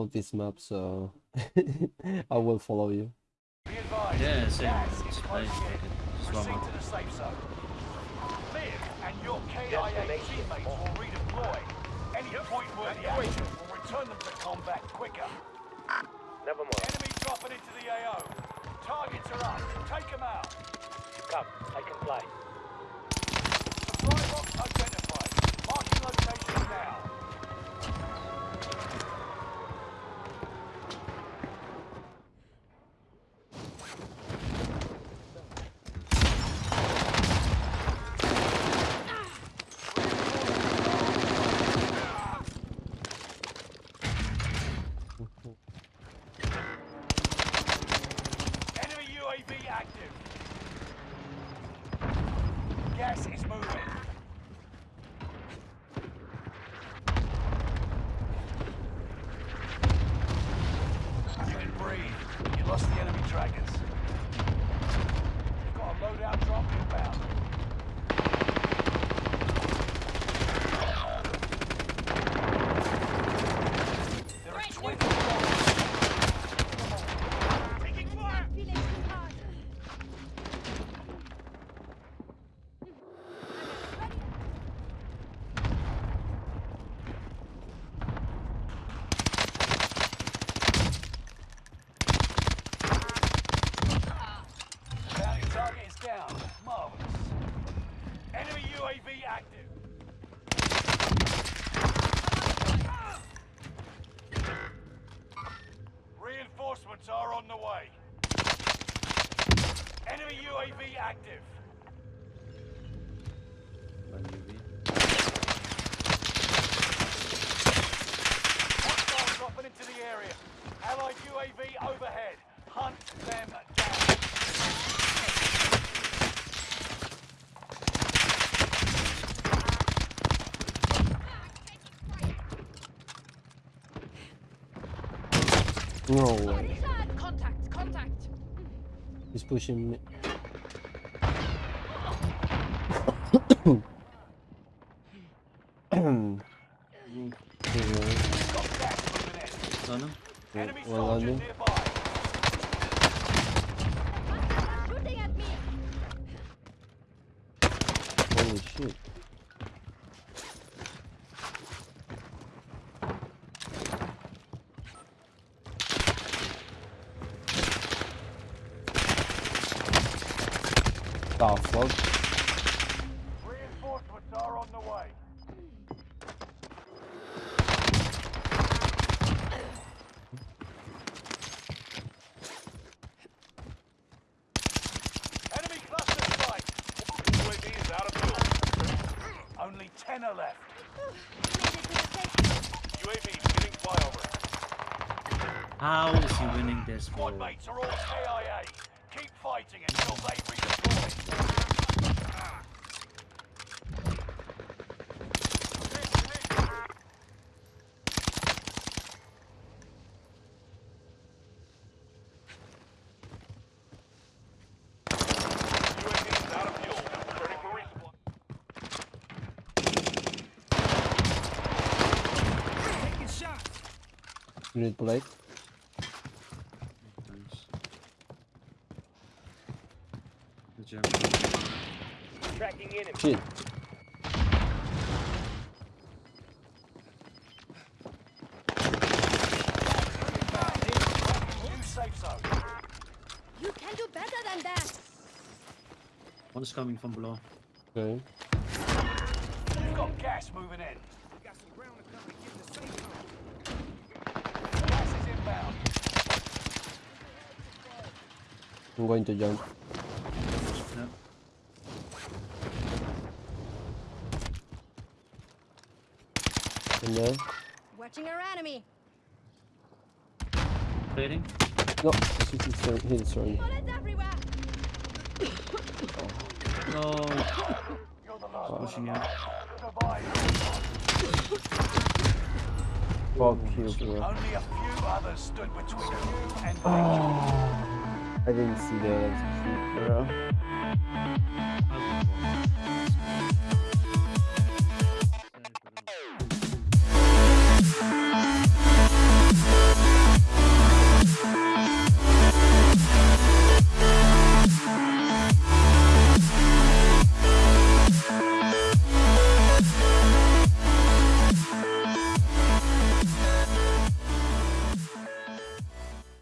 this map, so I will follow you. Be advised. Yeah, same. Gas It's is fine. in. Just one Proceed more. to the safe zone. Liv and your KIA teammates will redeploy. Any point-worthy action will return them to combat quicker. Never mind. Enemy dropping into the AO. Targets are up. Take them out. Come, I can fly. Supply box identified. UAV active. Gas is moving. You can breathe. You lost the enemy trackers. You've got a loadout drop inbound. There is 20 Taking fire! Feeling too hard. Bounty target is down. Marvelous. Enemy UAV active. Reinforcements are on the way. Enemy UAV active. One UV. Dropping into the area. Allied UAV overhead. Hunt them down. No way. Contact! Contact! He's pushing me. Holy shit. Fuck? Reinforcements are on the way. Enemy cluster strike. UAV is out of fuel. Only ten are left. Made it to the safe UAV beginning flyover. How is he winning this, bro? Squad mates are all KIA. Keep fighting until they You need plate? Thanks. Good job. Tracking enemy. Shit. New safe zone. You can do better than that! One is coming from below. Okay. You've got gas moving in. Gas is inbound. I'm going to jump. Yeah. In there. Watching our enemy! Trading. Oh. No, he's, he's, throwing- he's throwing. Bullets! No. You're the last one Pushing out. Fuck you, bro. Only a few others stood between ah. you and I didn't see that. That's cute, bro.